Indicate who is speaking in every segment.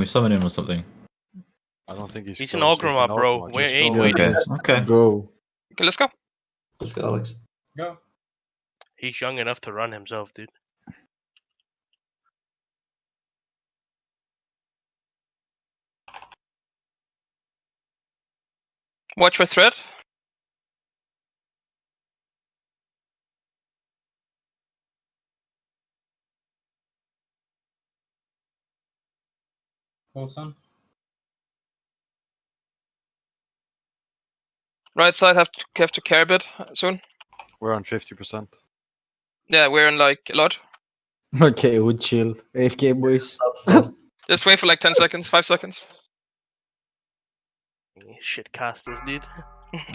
Speaker 1: We summon him or something.
Speaker 2: I don't think he's.
Speaker 3: He's an
Speaker 2: close. He's
Speaker 3: Ogrima, bro.
Speaker 2: Ogrima.
Speaker 3: We
Speaker 2: Just
Speaker 3: ain't
Speaker 2: go.
Speaker 1: Okay. Okay.
Speaker 4: Go.
Speaker 5: Okay, let's go.
Speaker 6: Let's go, Alex.
Speaker 7: Go.
Speaker 3: He's young enough to run himself, dude.
Speaker 5: Watch for threat.
Speaker 7: Coulson.
Speaker 5: Right side have to have to care a bit soon.
Speaker 2: We're on fifty percent.
Speaker 5: Yeah, we're in like a lot.
Speaker 4: Okay, we chill. AFK boys.
Speaker 6: Stop, stop.
Speaker 5: Just wait for like 10 seconds, 5 seconds.
Speaker 3: You Shit casters, dude.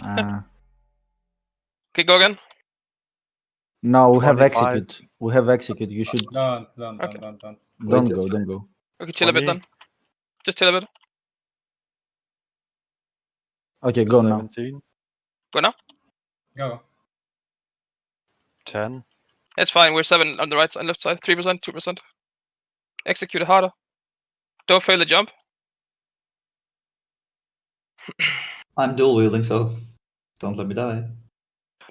Speaker 4: Uh,
Speaker 5: Okay, go again.
Speaker 4: no, we have execute. We have execute. You should
Speaker 7: Don't, don't,
Speaker 5: Okay.
Speaker 7: don't, don't, don't.
Speaker 4: don't go, don't go.
Speaker 5: Okay, chill a bit then. Just chill a bit.
Speaker 4: Okay, go now.
Speaker 2: Seventeen.
Speaker 5: Go now.
Speaker 7: Go.
Speaker 2: Ten.
Speaker 5: It's fine. We're 7 on the right side, left side. 3%, 2%. Execute it harder. Don't fail the jump.
Speaker 6: I'm dual wielding, so don't let me die.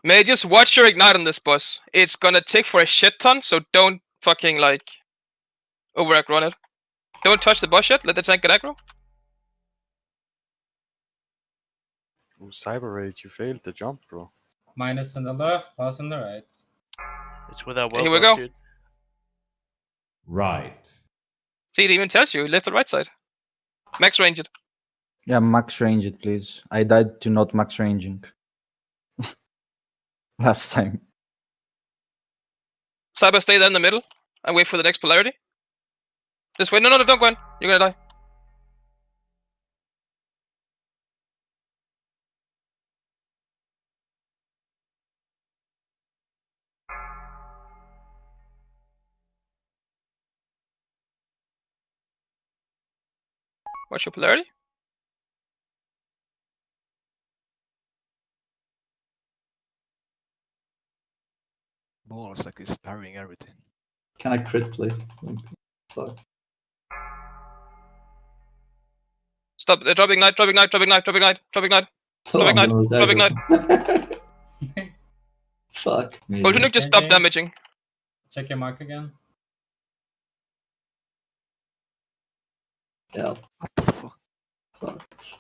Speaker 5: May just watch your ignite on this boss. It's gonna take for a shit ton, so don't fucking like over aggro on it. Don't touch the boss yet. Let the tank get aggro.
Speaker 2: Ooh, Cyber Rage, you failed the jump, bro.
Speaker 7: Minus on the left, plus on the right.
Speaker 3: It's without
Speaker 5: Here
Speaker 3: well
Speaker 5: we go.
Speaker 3: dude.
Speaker 8: Right.
Speaker 5: See, it even tells you left the right side. Max range it.
Speaker 4: Yeah, max range it, please. I died to not max ranging. Last time.
Speaker 5: Cyber, stay there in the middle and wait for the next polarity. Just wait. No, no, no, don't go in. You're gonna die. What's your polarity?
Speaker 9: Balls like he's parrying everything.
Speaker 6: Can I crit, please? Fuck.
Speaker 5: Stop. Uh, drop ignite. Drop ignite. Drop ignite. Drop ignite. Drop ignite.
Speaker 6: Oh,
Speaker 5: Drop ignite,
Speaker 6: no,
Speaker 5: drop
Speaker 6: Zago. Fuck me.
Speaker 5: Ultra nuke just stop damaging.
Speaker 7: Check your mark again.
Speaker 6: Yeah,
Speaker 9: fuck?
Speaker 6: fucked.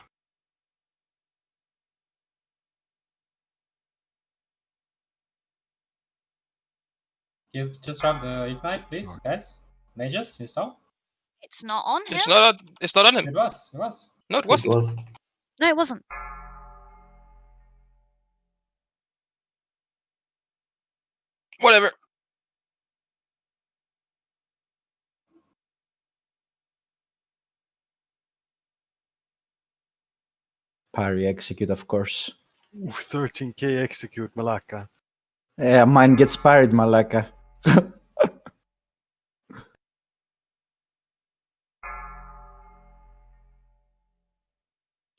Speaker 7: You just drop the ignite, please, guys. Mages, you stop.
Speaker 10: It's not on him.
Speaker 5: It's not. It's not on him.
Speaker 7: It was, it was.
Speaker 5: No, it
Speaker 6: It
Speaker 5: wasn't.
Speaker 6: was.
Speaker 10: No, it wasn't.
Speaker 5: Whatever.
Speaker 4: Parry execute, of course.
Speaker 2: Ooh, 13k execute Malaka.
Speaker 4: Yeah, mine gets parried, Malaka.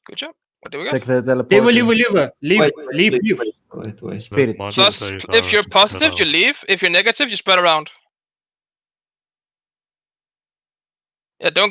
Speaker 5: Good job. What do we got?
Speaker 4: Take the teleport.
Speaker 7: Leave, leave, leave, leave,
Speaker 6: Wait, wait,
Speaker 7: leave, leave.
Speaker 6: Wait, wait, wait.
Speaker 4: Spirit.
Speaker 5: Plus, if you're positive, you leave. If you're negative, you spread around. Yeah, don't go.